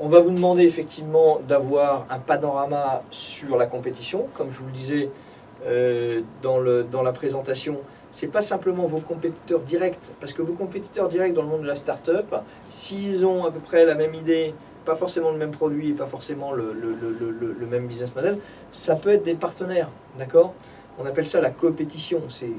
On va vous demander effectivement d'avoir un panorama sur la compétition. Comme je vous le disais euh, dans, le, dans la présentation, ce n'est pas simplement vos compétiteurs directs, parce que vos compétiteurs directs dans le monde de la start-up, s'ils ont à peu près la même idée, pas forcément le même produit et pas forcément le, le, le même business model, ça peut être des partenaires, d'accord? On appelle ça la compétition, c'est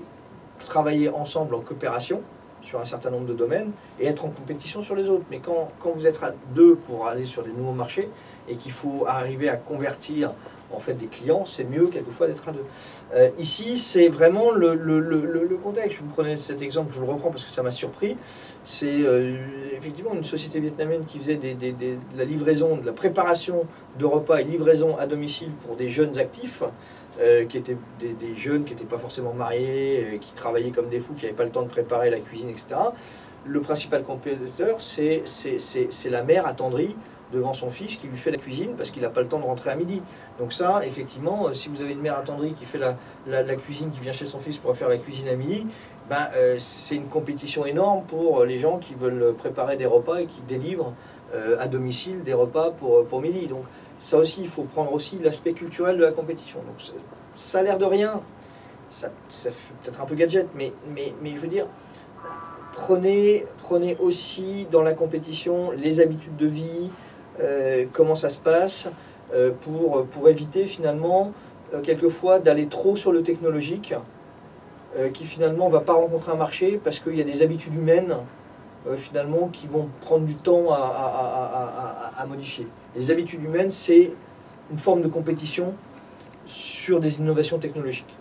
travailler ensemble en coopération, sur un certain nombre de domaines et être en compétition sur les autres. Mais quand, quand vous êtes à deux pour aller sur des nouveaux marchés et qu'il faut arriver à convertir en fait des clients, c'est mieux quelquefois d'être à deux. Euh, ici, c'est vraiment le, contexte. Je vous prenais cet exemple, je le reprends parce que ça m'a surpris. C'est euh, effectivement une société vietnamienne qui faisait de la livraison, de la préparation de repas et livraison à domicile pour des jeunes actifs. Euh, qui étaient des, jeunes qui n'étaient pas forcément mariés, qui travaillaient comme des fous, qui n'avaient pas le temps de préparer la cuisine, etc. Le principal compétiteur, c'est la mère attendrie devant son fils qui lui fait la cuisine parce qu'il n'a pas le temps de rentrer à midi. Donc ça, effectivement, euh, si vous avez une mère attendrie qui fait la, cuisine, qui vient chez son fils pour faire la cuisine à midi, ben, c'est une compétition énorme pour les gens qui veulent préparer des repas et qui délivrent à domicile des repas pour, pour midi. Donc ça aussi, il faut prendre aussi l'aspect culturel de la compétition. Donc ça a l'air de rien, ça, fait peut-être un peu gadget, mais, mais, mais je veux dire, prenez, prenez aussi dans la compétition les habitudes de vie, euh, comment ça se passe, euh, pour, éviter finalement, euh, quelquefois, d'aller trop sur le technologique, qui finalement ne va pas rencontrer un marché parce qu'il y a des habitudes humaines finalement qui vont prendre du temps à modifier les habitudes humaines, c'est une forme de compétition sur des innovations technologiques.